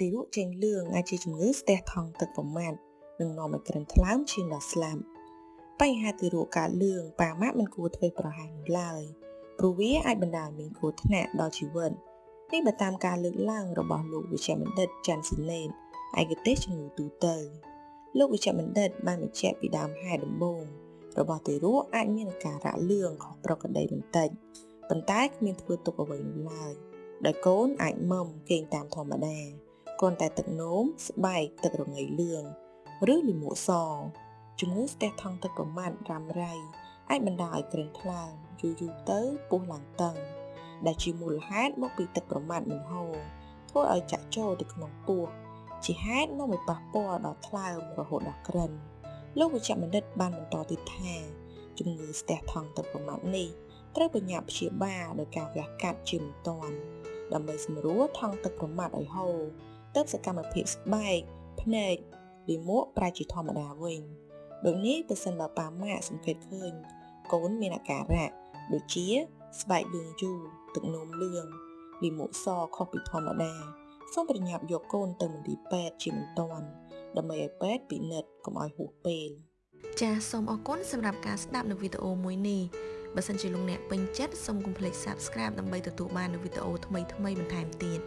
ទីរក់ចេញលឿងអាចជាជំងឺស្ទះថង់ទឹកប្រមាត់និងនាំឲ្យក្រិនថ្លើមឈាមដល់ស្លាប់បញ្ហាទីរក់កើតលឿងប៉ាម៉ាក់មិនគួរធ្វើប្រហែសនោះឡើយព្រោះវាអាចបណ្ដាលមានគ្រោះថ្នាក់ដល់ជីវិតនេះបើតាមការលើកឡើងរបស់លោកវិជ្ជបណ្ឌិតចាន់ស៊ីណេតឯកទេសជំងឺទូទៅលោកវិជ្ជបណ្ឌិតបានបញ្ជាក់ពីដើមហេតុដំបូងរបស់ទារកអាចមានអាការៈលឿងខុសប្រក្រតីបន្តិចប៉ុន្តែគ្មានធ្វើទុកអ្វីនោះឡើយដោយកូនអាចមុំគេងតាមធម្មតា គ្រាន់តែទឹកនោមស្បែកទឹករងាយលឿងឬលិមួកសជំងឺស្ទះថង់ទឹកប្រមាត់រ៉ាំរ៉ៃអាចបណ្ដាលឲ្យក្រិនថ្លើមយូរយូរទៅពោះឡើងតឹងដែលជាមូលហេតុមកពីទឹកប្រមាត់មិនហូរធ្វើឲ្យចាក់ចូលទៅក្នុងពោះជាហេតុនាំឲ្យប៉ះពាល់ដល់ថ្លើមរហូតដល់ក្រិនលោកវិជ្ជបណ្ឌិតបានបន្តទៀតថាជំងឺស្ទះថង់ទឹកប្រមាត់នេះត្រូវបញ្ញាព្យាបាលដោយការវះកាត់ជាមិនទាន់ដើម្បីសម្រួលថង់ទឹកប្រមាត់ឲ្យហូរ ទៅសកម្មភាពស្បែកភ្នែកលាមកប្រែជាធម្មតាវិញដូចនេះប្រសិនបើប៉ាម៉ាក់សង្កេតឃើញកូនមានអាការៈដូចជាស្បែកលឿងយូរទឹកនោមលឿងលាមកសខុសពីធម្មតាសូមប្រញាប់យកកូនទៅមន្ទីរពេទ្យជាបន្ទាន់ដើម្បីឲ្យពេទ្យពិនិត្យកុំឲ្យហួសពេលចាសសូមអរគុណសម្រាប់ការស្ដាប់នៅវីដេអូមួយនេះបើសិនជាលោកអ្នកពេញចិត្តសូមកុំភ្លេច Subscribe ដើម្បីទទួលបាននូវវីដេអូថ្មីៗបន្ថែមទៀត